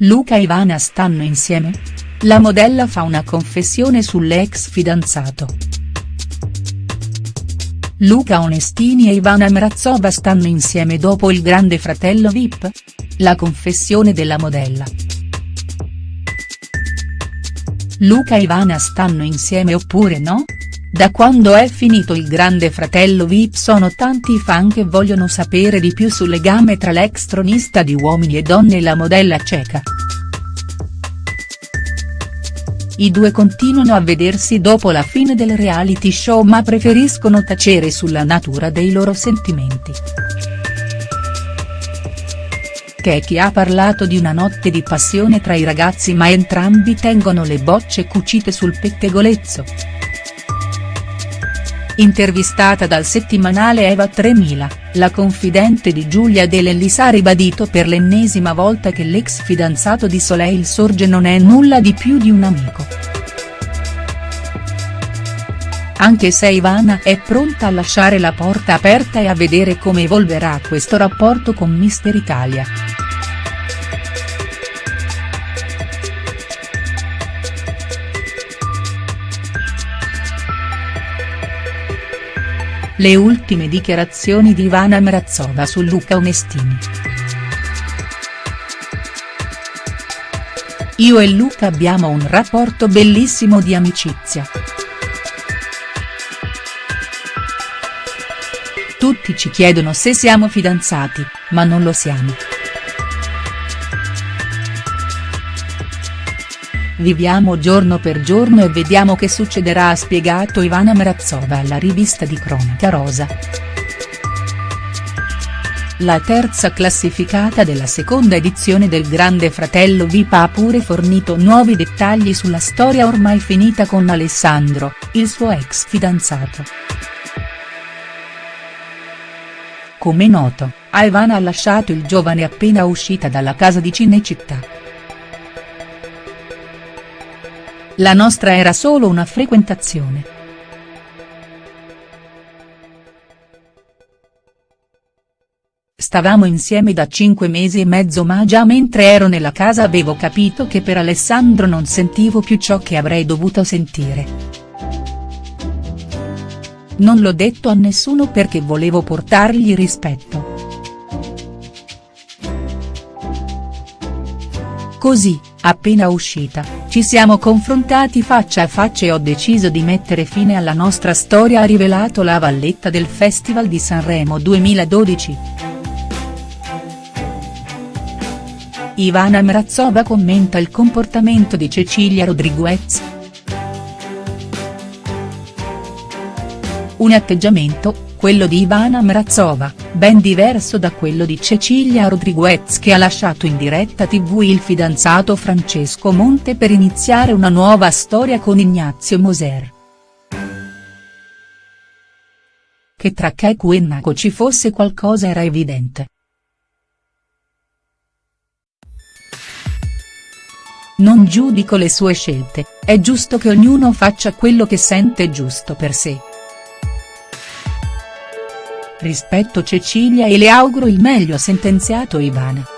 Luca e Ivana stanno insieme? La modella fa una confessione sull'ex fidanzato. Luca Onestini e Ivana Mrazova stanno insieme dopo il grande fratello Vip? La confessione della modella. Luca e Ivana stanno insieme oppure no?. Da quando è finito il grande fratello Vip sono tanti i fan che vogliono sapere di più sul legame tra l'ex tronista di Uomini e Donne e la modella ceca. I due continuano a vedersi dopo la fine del reality show ma preferiscono tacere sulla natura dei loro sentimenti. Keki ha parlato di una notte di passione tra i ragazzi ma entrambi tengono le bocce cucite sul pettegolezzo. Intervistata dal settimanale Eva 3000, la confidente di Giulia De ha ribadito per l'ennesima volta che l'ex fidanzato di Soleil Sorge non è nulla di più di un amico. Anche se Ivana è pronta a lasciare la porta aperta e a vedere come evolverà questo rapporto con Mister Italia. Le ultime dichiarazioni di Ivana Mrazova su Luca Onestini. Io e Luca abbiamo un rapporto bellissimo di amicizia. Tutti ci chiedono se siamo fidanzati, ma non lo siamo. Viviamo giorno per giorno e vediamo che succederà ha spiegato Ivana Mrazova alla rivista di Cronaca Rosa. La terza classificata della seconda edizione del Grande Fratello VIP ha pure fornito nuovi dettagli sulla storia ormai finita con Alessandro, il suo ex fidanzato. Come noto, Ivana ha lasciato il giovane appena uscita dalla casa di Cinecittà. La nostra era solo una frequentazione. Stavamo insieme da cinque mesi e mezzo ma già mentre ero nella casa avevo capito che per Alessandro non sentivo più ciò che avrei dovuto sentire. Non l'ho detto a nessuno perché volevo portargli rispetto. Così, appena uscita, ci siamo confrontati faccia a faccia e ho deciso di mettere fine alla nostra storia ha rivelato la valletta del Festival di Sanremo 2012. Ivana Mrazova commenta il comportamento di Cecilia Rodriguez. Un atteggiamento, quello di Ivana Mrazova, ben diverso da quello di Cecilia Rodriguez che ha lasciato in diretta tv il fidanzato Francesco Monte per iniziare una nuova storia con Ignazio Moser. Che tra Keku e Naco ci fosse qualcosa era evidente. Non giudico le sue scelte, è giusto che ognuno faccia quello che sente giusto per sé. Rispetto Cecilia e le auguro il meglio sentenziato Ivana.